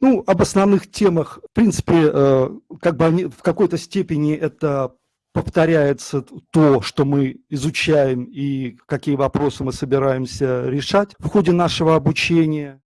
Ну, об основных темах, в принципе, э, как бы они, в какой-то степени это повторяется то, что мы изучаем и какие вопросы мы собираемся решать в ходе нашего обучения.